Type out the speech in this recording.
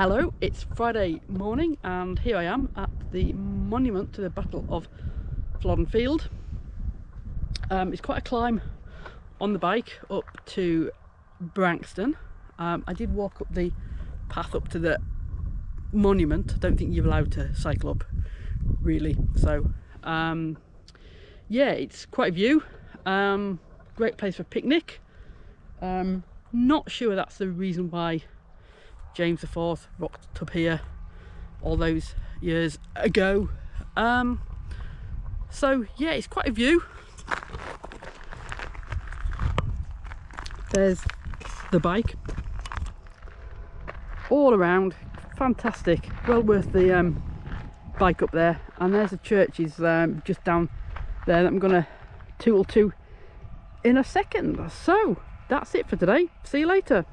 Hello, it's Friday morning and here I am at the monument to the Battle of Flodden Field. Um, it's quite a climb on the bike up to Branxton. Um, I did walk up the path up to the monument. I don't think you're allowed to cycle up really. So um, yeah, it's quite a view. Um, great place for picnic. Um, not sure that's the reason why James IV rocked here all those years ago. Um, so yeah, it's quite a view. There's the bike all around, fantastic, well worth the um, bike up there. And there's the churches um, just down there that I'm gonna tool to in a second. So that's it for today. See you later.